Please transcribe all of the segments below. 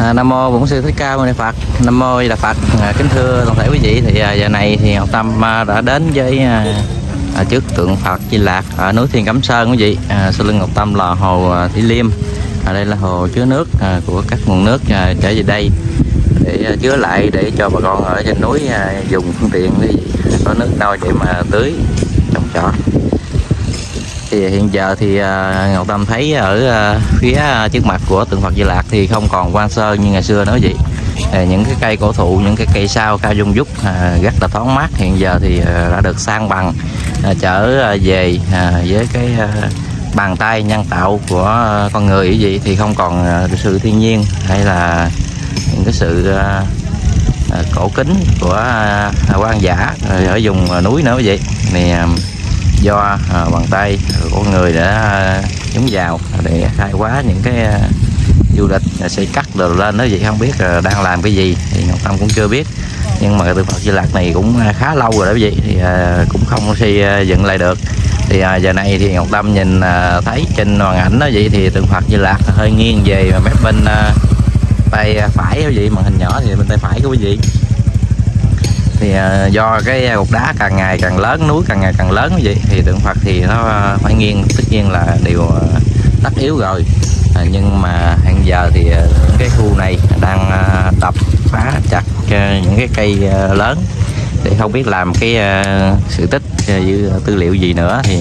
À, Nam mô Bổn sư Thích Ca Mâu Ni Phật. Nam mô Di Đà Phật. À, kính thưa toàn thể quý vị thì à, giờ này thì Ngọc Tâm à, đã đến với à, à, trước tượng Phật Di Lạc ở núi Thiên Cẩm Sơn quý vị. À, sau lưng Ngọc Tâm là hồ à, Thủy Liêm. À, đây là hồ chứa nước à, của các nguồn nước à, trở về đây để à, chứa lại để cho bà con ở trên núi à, dùng phương tiện quý vị. có nước nôi để mà tưới trồng trọt thì hiện giờ thì à, Ngọc Tâm thấy ở à, phía trước mặt của tượng Phật Di Lạc thì không còn quan sơ như ngày xưa nữa vậy những cái cây cổ thụ, những cái cây sao cao dung dúc à, rất là thoáng mát, hiện giờ thì đã được sang bằng chở trở về với cái bàn tay nhân tạo của con người như vậy thì không còn sự thiên nhiên hay là những cái sự cổ kính của quan giả ở vùng núi nữa vậy. Thì do à, bàn tay của người đã à, nhúng vào để khai quá những cái à, du lịch à, xây cắt đồ lên. Đó vậy không biết đang làm cái gì thì Ngọc Tâm cũng chưa biết. Nhưng mà từ tượng Phật Di Lạc này cũng khá lâu rồi đó quý vị thì à, cũng không xây à, dựng lại được. Thì à, giờ này thì Ngọc Tâm nhìn à, thấy trên màn ảnh đó vậy thì tượng Phật Di Lạc hơi nghiêng về mép bên à, tay phải quý vị màn hình nhỏ thì bên tay phải của quý vị thì à, do cái cục đá càng ngày càng lớn núi càng ngày càng lớn như vậy thì tượng Phật thì nó phải nghiêng tất nhiên là điều à, tất yếu rồi. À, nhưng mà hiện giờ thì những cái khu này đang đập phá chặt những cái cây lớn. Để không biết làm cái sự tích như tư liệu gì nữa thì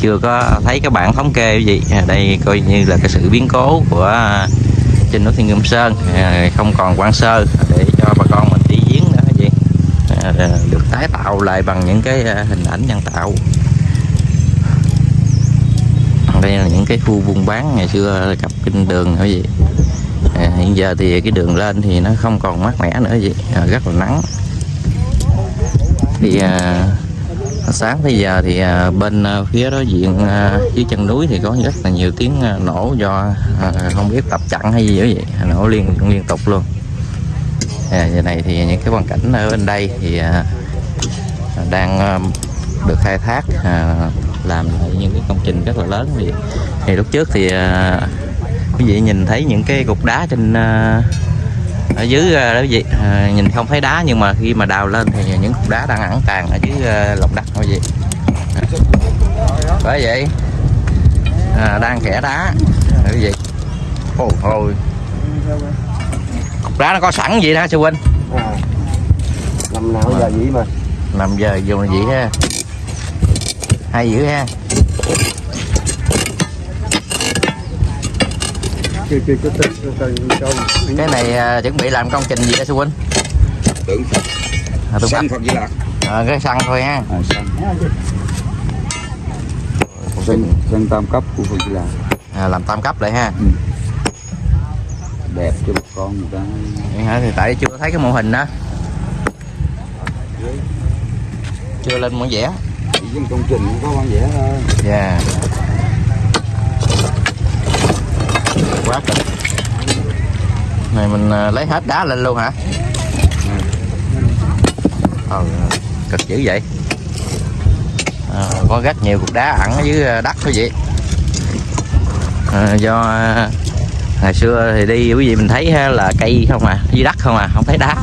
chưa có thấy cái bản thống kê cái gì. À, đây coi như là cái sự biến cố của trên núi Thiên Ngâm Sơn. À, không còn quan sơ để cho bà con mình đi viếng nữa gì à, được tái tạo lại bằng những cái à, hình ảnh nhân tạo. Đây là những cái khu buôn bán ngày xưa cặp kinh đường nữa gì à, hiện giờ thì cái đường lên thì nó không còn mát mẻ nữa gì à, rất là nắng. Thì à, sáng tới giờ thì à, bên à, phía đối diện à, dưới chân núi thì có rất là nhiều tiếng à, nổ do à, không biết tập chặn hay gì đó vậy nổ liên liên tục luôn à, giờ này thì những cái quan cảnh ở bên đây thì à, đang à, được khai thác à, làm lại những cái công trình rất là lớn. Thì, thì lúc trước thì à, quý vị nhìn thấy những cái cục đá trên à, ở dưới à, đó quý vị à, nhìn không thấy đá nhưng mà khi mà đào lên thì những cục đá đang ẩn tàng ở dưới à, lòng đất quý vị. Bởi vậy à, đang kẻ đá quý vị. Ôi ôi cục đá nó có sẵn vậy đó sư huynh. À, năm nào giờ vậy mà? Nằm giờ dùng là vậy ha. Hay dữ ha. Chưa chưa chưa chưa chưa chưa cái này à, chuẩn bị làm công trình gì đó sư huynh? Tượng à, tôi xanh Phật. Di Lạc à, cái xăng thôi ha. À, xanh tam cấp của Phật Di Lạc à, làm tam cấp lại ha đẹp cho một con người ta. Vậy hả? Thì tại chưa thấy cái mô hình đó. Chưa lên mẫu vẽ. Chỉ công trình có con vẽ thôi. Dạ. Quá cực này mình à, lấy hết đá lên luôn hả? Ờ, cực dữ vậy. À, có rất nhiều cục đá ẩn ở dưới à, đất quý vị à, do ngày xưa thì đi quý vị mình thấy ha, là cây không à dưới đất không à không thấy đá.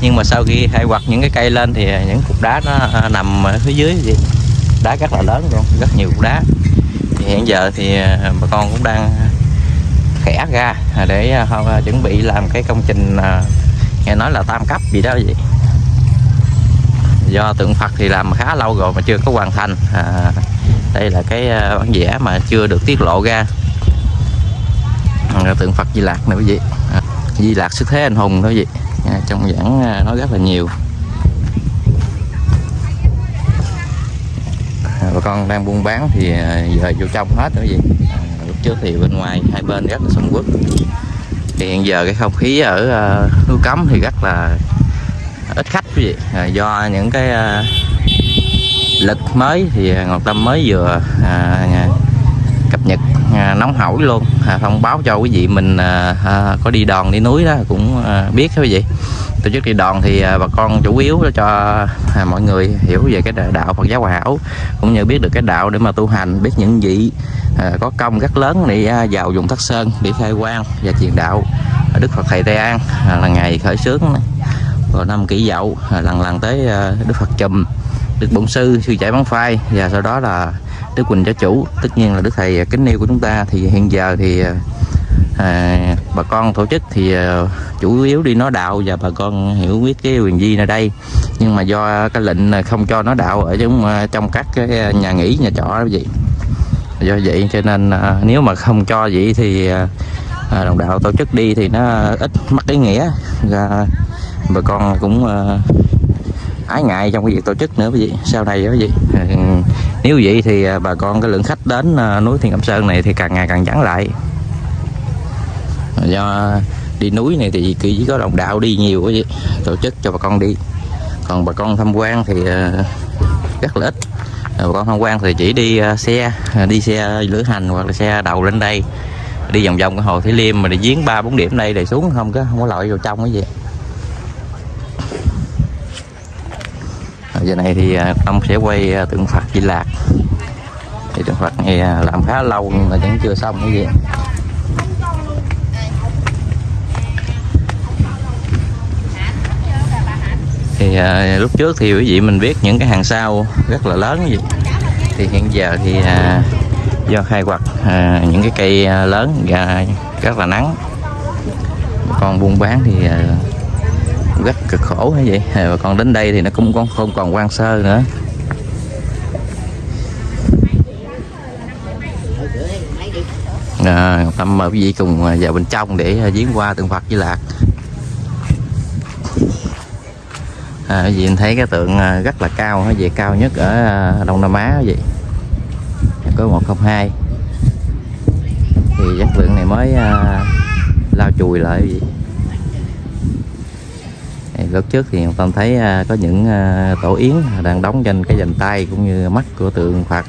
Nhưng mà sau khi hay quật những cái cây lên thì những cục đá nó à, nằm ở phía dưới gì, đá rất là lớn luôn rất nhiều cục đá. Thì hiện giờ thì à, bà con cũng đang khẽ ra để à, chuẩn bị làm cái công trình nghe nói là tam cấp gì đó vậy. Do tượng Phật thì làm khá lâu rồi mà chưa có hoàn thành. À, đây là cái bản vẽ mà chưa được tiết lộ ra tượng Phật Di Lạc nữa quý vị. À, Di Lạc xuất thế anh hùng đó quý vị. À, trong giảng à, nói rất là nhiều. À, bà con đang buôn bán thì à, giờ vô trong hết quý gì à, lúc trước thì bên ngoài hai bên rất là sầm uất thì hiện giờ cái không khí ở à, núi cấm thì rất là ít khách quý vị. À, do những cái lực lịch mới thì Ngọc Tâm mới vừa à, cập nhật à, nóng hổi luôn à, thông báo cho quý vị mình à, à, có đi đòn đi núi đó cũng à, biết đó quý vị. Tổ chức đi đòn thì à, bà con chủ yếu cho à, mọi người hiểu về cái đạo Phật giáo Hòa Hảo cũng như biết được cái đạo để mà tu hành biết những vị à, có công rất lớn để à, vào vùng Thất Sơn để khai quang và truyền đạo Đức Phật Thầy Tây An à, là ngày khởi xướng rồi năm kỷ dậu à, lần lần tới à, Đức Phật Chùm. Đức Bổn Sư sư chạy bán phai. Và sau đó là Đức Quỳnh Giáo Chủ. Tất nhiên là Đức Thầy kính yêu của chúng ta. Thì hiện giờ thì à, à, bà con tổ chức thì à, chủ yếu đi nói đạo. Và bà con hiểu biết cái quyền di nơi đây. Nhưng mà do cái lệnh không cho nói đạo ở trong à, trong các cái à, nhà nghỉ nhà trọ vậy. Do vậy cho nên à, nếu mà không cho vậy thì à, à, đồng đạo tổ chức đi thì nó ít mất ý nghĩa. Và bà con cũng à, ái ngại trong cái việc tổ chức nữa, quý vị. Sau này quý vị. Nếu vậy thì à, bà con cái lượng khách đến à, núi Thiên Cẩm Sơn này thì càng ngày càng vắng lại. Do đi núi này thì chỉ có đồng đạo đi nhiều, quý vị, tổ chức cho bà con đi. Còn bà con tham quan thì à, rất là ít. Bà con tham quan thì chỉ đi xe đi xe lữ hành hoặc là xe đầu lên đây. Đi vòng vòng cái hồ Thủy Liêm mà đi giếng ba bốn điểm đây để xuống không có không có lội vào trong cái gì giờ này thì à, ông sẽ quay à, tượng Phật Di Lạc. Thì tượng Phật này à, làm khá lâu nhưng mà vẫn chưa xong cái gì. Thì à, lúc trước thì quý vị mình biết những cái hàng sau rất là lớn gì thì hiện giờ thì à, do khai quật à, những cái cây lớn và rất là nắng. Còn buôn bán thì à, rất cực khổ như vậy? Và còn đến đây thì nó cũng không, không còn quan sơ nữa. À, tâm mời quý vị cùng vào bên trong để à, viếng qua tượng Phật Di Lạc à, quý vị thấy cái tượng à, rất là cao nó về cao nhất ở à, Đông Nam Á vậy. Có 102 thì chất lượng này mới à, lao chùi lại vậy lúc trước thì Tâm thấy à, có những à, tổ yến đang đóng trên cái dành tay cũng như mắt của tượng Phật.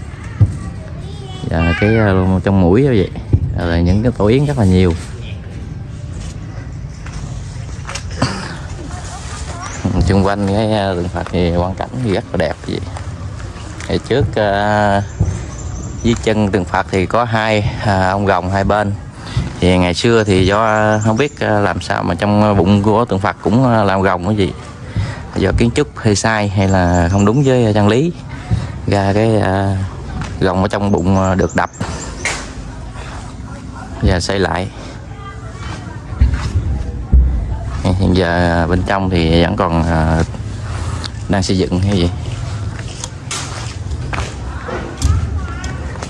Và cái à, trong mũi như vậy, là những cái tổ yến rất là nhiều. Xung quanh cái tượng Phật thì quan cảnh thì rất là đẹp vậy. Thì trước dưới chân tượng Phật thì có hai ông rồng hai bên thì ngày xưa thì do à, không biết à, làm sao mà trong à, bụng của tượng Phật cũng làm gồng cái gì. Do kiến trúc hơi sai hay là không đúng với chân lý ra cái à, ở trong bụng được đập. Và xây lại. Hiện giờ bên trong thì vẫn còn à, đang xây dựng hay gì.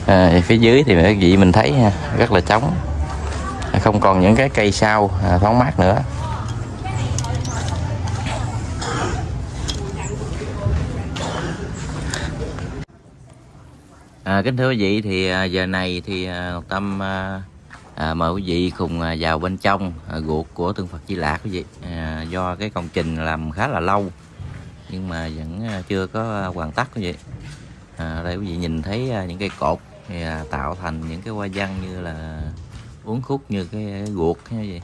À, phía dưới thì các vị mình thấy ha, rất là trống không còn những cái cây sao à, thoáng mát nữa. À, kính thưa quý vị thì à, giờ này thì à, Ngọc Tâm à, à, mời quý vị cùng vào bên trong à, ruột của tượng Phật Di Lạc quý vị. À, do cái công trình làm khá là lâu nhưng mà vẫn chưa có hoàn tất quý vị. À, đây quý vị nhìn thấy những cây cột thì à, tạo thành những cái hoa văn như là uốn khúc như cái ruột như gì.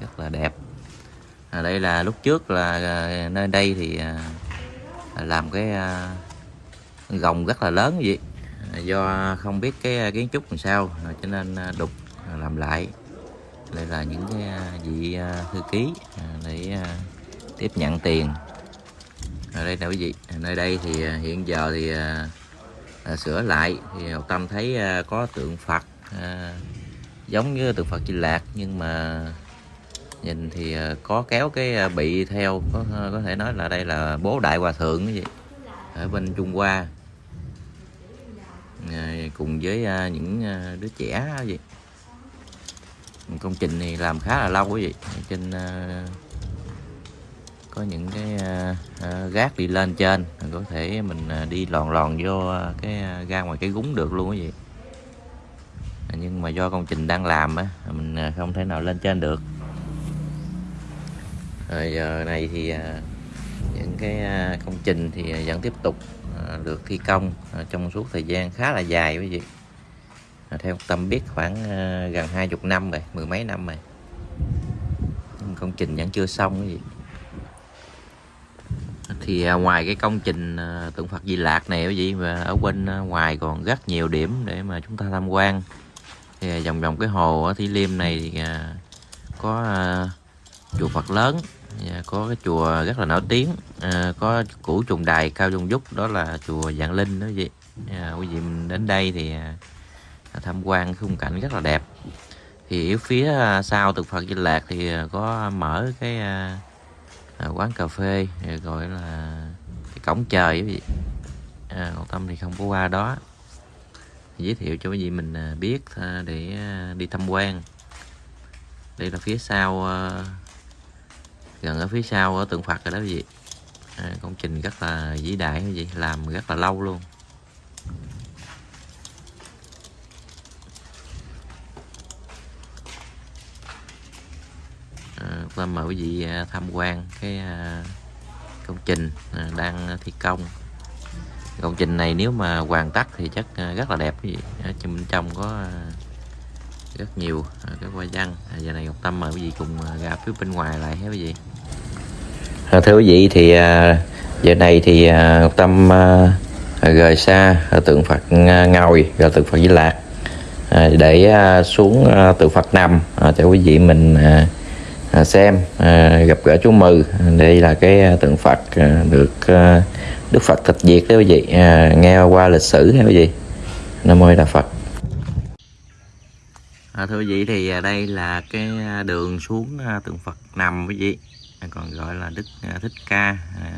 Rất là đẹp. À, đây là lúc trước là à, nơi đây thì à, làm cái à, gồng rất là lớn vậy. Do không biết cái kiến trúc làm sao cho nên đục làm lại. Đây là những cái vị thư ký để tiếp nhận tiền. Ở đây nè quý vị nơi đây thì hiện giờ thì sửa lại thì Ngọc Tâm thấy có tượng Phật giống như tượng Phật Di Lạc, nhưng mà nhìn thì ờ, có kéo cái ờ, bị theo, có ờ, có thể nói là đây là bố đại hòa thượng cái gì, ở bên Trung Hoa. Cùng với những đứa trẻ gì. Công trình này làm khá là lâu quý vị trên có những cái gác đi lên trên có thể mình đi lòn lòn vô cái ra ngoài cái gúng được luôn quý vị À, nhưng mà do công trình đang làm á mình à, không thể nào lên trên được. Rồi giờ này thì à, những cái công trình thì vẫn tiếp tục được thi công trong suốt thời gian khá là dài quý vị. Theo tâm biết khoảng gần hai chục năm rồi, mười mấy năm rồi. Nhưng công trình vẫn chưa xong quý vị. Thì ngoài cái công trình tượng Phật Di Lạc này quý vị và ở bên ngoài còn rất nhiều điểm để mà chúng ta tham quan thì à, vòng vòng cái hồ ở Thủy Liêm này thì à, có à, chùa Phật lớn và có cái chùa rất là nổi tiếng. À, có củ trùng đài cao dung dúc đó là chùa Vạn Linh đó vậy. à, quý vị đến đây thì tham quan khung cảnh rất là đẹp. Thì ở phía sau tượng Phật Di Lạc thì có mở cái à, quán cà phê gọi là cái cổng trời quý vị à, còn tâm thì không có qua đó giới thiệu cho quý vị mình à, biết à, để à, đi tham quan. Đây là phía sau gần ở phía sau ở tượng Phật rồi đó quý vị. À, công trình rất là vĩ đại quý vị làm rất là lâu luôn. À, mời quý vị tham quan cái công trình đang thi công công trình này nếu mà hoàn tất thì chắc à, rất là đẹp. Quý vị ở trong bên trong có à, rất nhiều à, cái hoa văn. À, giờ này Ngọc Tâm mời quý vị cùng ra phía bên ngoài lại hết quý vị. À, thưa quý vị thì à, giờ này thì à, Ngọc Tâm à, rời xa à, tượng Phật à, ngồi rồi tượng Phật Di Lạc à, để à, xuống à, tượng Phật nằm à, cho quý vị mình à, à, xem à, gặp gỡ chú Mừ. Đây là cái à, tượng Phật à, được à, Đức Phật tịch diệt đó quý vị. À, nghe qua lịch sử hay quý vị. Nam mô A Đà Phật. À, thưa quý vị thì à, đây là cái à, đường xuống tượng Phật nằm quý vị. Còn gọi là Đức Thích Ca à,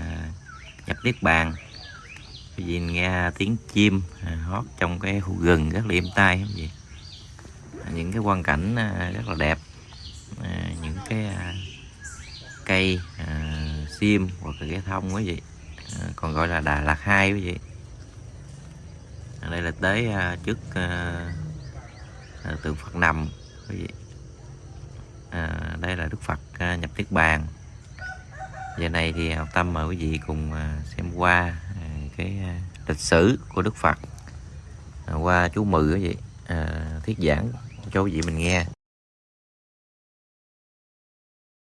nhập niết bàn. Quý vị nghe tiếng chim à, hót trong cái khu rừng rất là êm tai quý vị. Những cái quan cảnh rất là đẹp cái à, cây à, sim hoặc là cái thông quý vị à, còn gọi là Đà Lạt hai quý vị à, đây là tới à, trước à, à, tượng Phật nằm quý vị à, đây là Đức Phật à, nhập Niết Bàn. Giờ này thì học tâm mời quý vị cùng à, xem qua à, cái à, lịch sử của Đức Phật. À, qua chú Mừ quý vị à, thuyết giảng cho quý vị mình nghe.